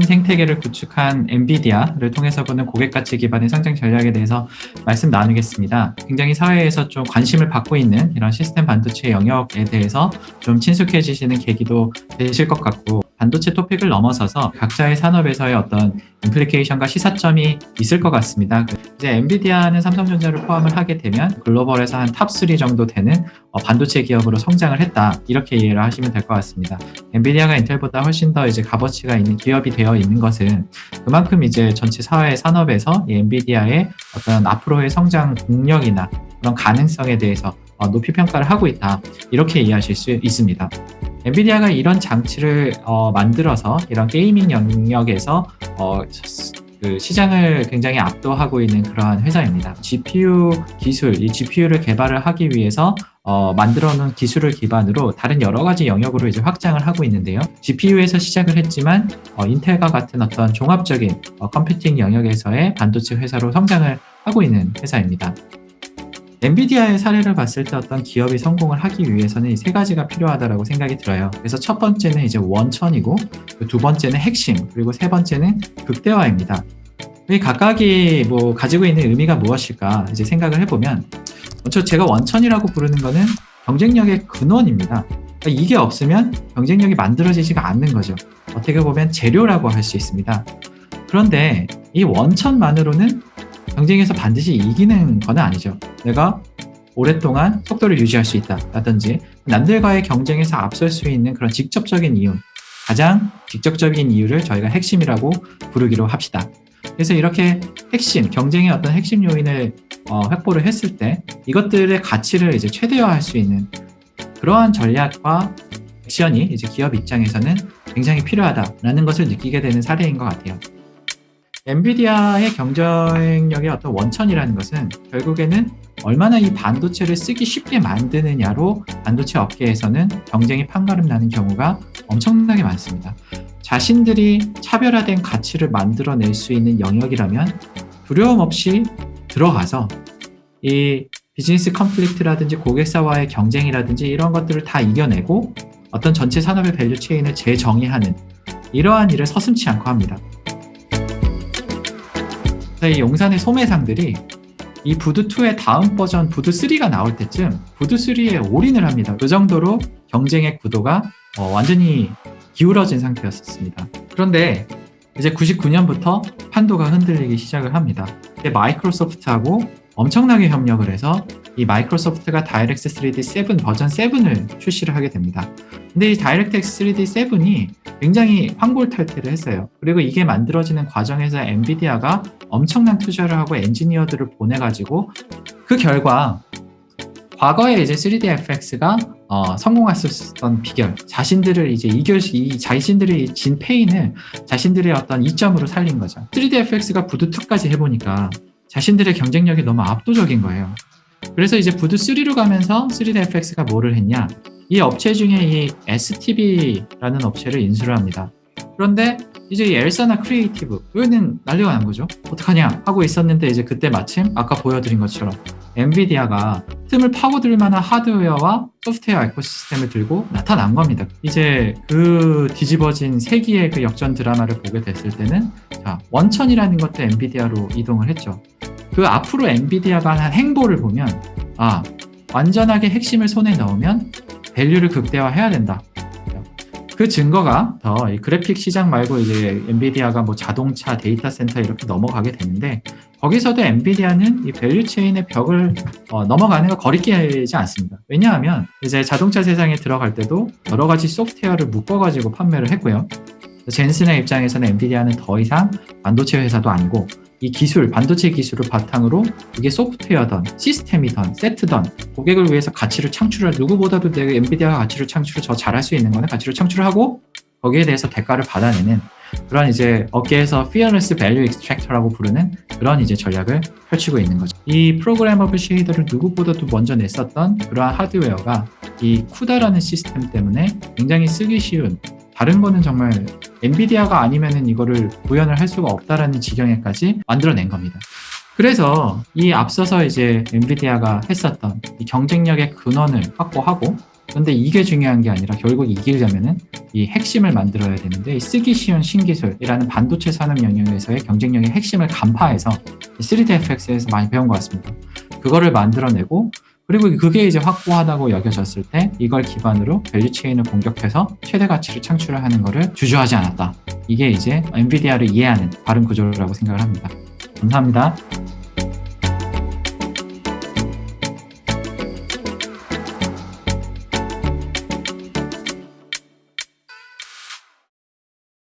생태계를 구축한 엔비디아를 통해서 보는 고객 가치 기반의 성장 전략에 대해서 말씀 나누겠습니다. 굉장히 사회에서 좀 관심을 받고 있는 이런 시스템 반도체 영역에 대해서 좀 친숙해지시는 계기도 되실 것 같고 반도체 토픽을 넘어서서 각자의 산업에서의 어떤 implication과 시사점이 있을 것 같습니다. 이제 엔비디아는 삼성전자를 포함을 하게 되면 글로벌에서 한 top 3 정도 되는 어, 반도체 기업으로 성장을 했다. 이렇게 이해를 하시면 될 것 같습니다. 엔비디아가 인텔보다 훨씬 더 이제 값어치가 있는 기업이 되어 있는 것은 그만큼 이제 전체 사회 산업에서 이 엔비디아의 어떤 앞으로의 성장 동력이나 그런 가능성에 대해서 어, 높이 평가를 하고 있다. 이렇게 이해하실 수 있습니다. 엔비디아가 이런 장치를 어, 만들어서 이런 게이밍 영역에서 어, 그 시장을 굉장히 압도하고 있는 그러한 회사입니다. GPU 기술, 이 GPU를 개발을 하기 위해서 어, 만들어 놓은 기술을 기반으로 다른 여러 가지 영역으로 이제 확장을 하고 있는데요. GPU에서 시작을 했지만 어, 인텔과 같은 어떤 종합적인 어, 컴퓨팅 영역에서의 반도체 회사로 성장을 하고 있는 회사입니다. 엔비디아의 사례를 봤을 때 어떤 기업이 성공을 하기 위해서는 세 가지가 필요하다고 생각이 들어요. 그래서 첫 번째는 이제 원천이고 두 번째는 핵심 그리고 세 번째는 극대화입니다. 이 각각이 뭐 가지고 있는 의미가 무엇일까 이제 생각을 해보면 먼저 제가 원천이라고 부르는 거는 경쟁력의 근원입니다. 그러니까 이게 없으면 경쟁력이 만들어지지가 않는 거죠. 어떻게 보면 재료라고 할 수 있습니다. 그런데 이 원천만으로는 경쟁에서 반드시 이기는 건 아니죠. 내가 오랫동안 속도를 유지할 수 있다 라든지 남들과의 경쟁에서 앞설 수 있는 그런 직접적인 이유 가장 직접적인 이유를 저희가 핵심이라고 부르기로 합시다. 그래서 이렇게 핵심, 경쟁의 어떤 핵심 요인을 어, 확보를 했을 때 이것들의 가치를 이제 최대화할 수 있는 그러한 전략과 액션이 이제 기업 입장에서는 굉장히 필요하다라는 것을 느끼게 되는 사례인 것 같아요. 엔비디아의 경쟁력의 어떤 원천이라는 것은 결국에는 얼마나 이 반도체를 쓰기 쉽게 만드느냐로 반도체 업계에서는 경쟁이 판가름 나는 경우가 엄청나게 많습니다. 자신들이 차별화된 가치를 만들어낼 수 있는 영역이라면 두려움 없이 들어가서 이 비즈니스 conflict라든지 고객사와의 경쟁이라든지 이런 것들을 다 이겨내고 어떤 전체 산업의 value chain을 재정의하는 이러한 일을 서슴치 않고 합니다. 이 용산의 소매상들이 이 Voodoo2의 다음 버전 Voodoo3가 나올 때쯤 Voodoo3에 올인을 합니다. 그 정도로 경쟁의 구도가 어, 완전히 기울어진 상태였습니다. 그런데 이제 99년부터 판도가 흔들리기 시작을 합니다. 마이크로소프트하고 엄청나게 협력을 해서 이 마이크로소프트가 Direct3D 7 버전 7을 출시를 하게 됩니다. 근데 이 DirectX 3D 7이 굉장히 환골탈태를 했어요. 그리고 이게 만들어지는 과정에서 엔비디아가 엄청난 투자를 하고 엔지니어들을 보내가지고 그 결과 과거에 이제 3DFX가 어, 성공했었던 비결, 자신들을 이제 이겨, 이 자신들이 진 패인을 자신들의 어떤 이점으로 살린 거죠. 3DFX가 부드2까지 해보니까 자신들의 경쟁력이 너무 압도적인 거예요. 그래서 이제 부드3로 가면서 3DFX가 뭐를 했냐? 이 업체 중에 이 STB라는 업체를 인수를 합니다. 그런데 이제 이 ELSA나 Creative 여기는 난리가 난 거죠. 어떡하냐 하고 있었는데 이제 그때 마침 아까 보여드린 것처럼 엔비디아가 틈을 파고들 만한 하드웨어와 소프트웨어 ecosystem을 들고 나타난 겁니다. 이제 그 뒤집어진 세기의 그 역전 드라마를 보게 됐을 때는 자 원천이라는 것도 엔비디아로 이동을 했죠. 그 앞으로 엔비디아가 한 행보를 보면 아 완전하게 핵심을 손에 넣으면 value를 극대화해야 된다. 그 증거가 더 그래픽 시장 말고 이제 엔비디아가 뭐 자동차 데이터 센터 이렇게 넘어가게 되는데 거기서도 엔비디아는 이 value chain의 벽을 어, 넘어가는 거 거리끼지 않습니다. 왜냐하면 이제 자동차 세상에 들어갈 때도 여러 가지 소프트웨어를 묶어가지고 판매를 했고요. 젠슨의 입장에서는 엔비디아는 더 이상 반도체 회사도 아니고 이 기술, 반도체 기술을 바탕으로 이게 소프트웨어든 시스템이든 세트든 고객을 위해서 가치를 창출할 누구보다도 내가 엔비디아가 가치를 창출을 더 잘할 수 있는 거는 가치를 창출하고 거기에 대해서 대가를 받아내는 그런 이제 업계에서 Fearless Value Extractor라고 부르는 그런 이제 전략을 펼치고 있는 거죠. 이 프로그래머블 쉐이더를 누구보다도 먼저 냈었던 그러한 하드웨어가 이 쿠다라는 시스템 때문에 굉장히 쓰기 쉬운 다른 거는 정말 엔비디아가 아니면은 이거를 구현을 할 수가 없다라는 지경에까지 만들어낸 겁니다. 그래서 이 앞서서 이제 엔비디아가 했었던 이 경쟁력의 근원을 확보하고 근데 이게 중요한 게 아니라 결국 이기려면은 이 핵심을 만들어야 되는데 이 쓰기 쉬운 신기술이라는 반도체 산업 영역에서의 경쟁력의 핵심을 간파해서 3DFX에서 많이 배운 것 같습니다. 그거를 만들어내고 그리고 그게 이제 확고하다고 여겨졌을 때 이걸 기반으로 value chain을 공격해서 최대 가치를 창출을 하는 것을 주저하지 않았다. 이게 이제 엔비디아를 이해하는 바른 구조라고 생각을 합니다. 감사합니다.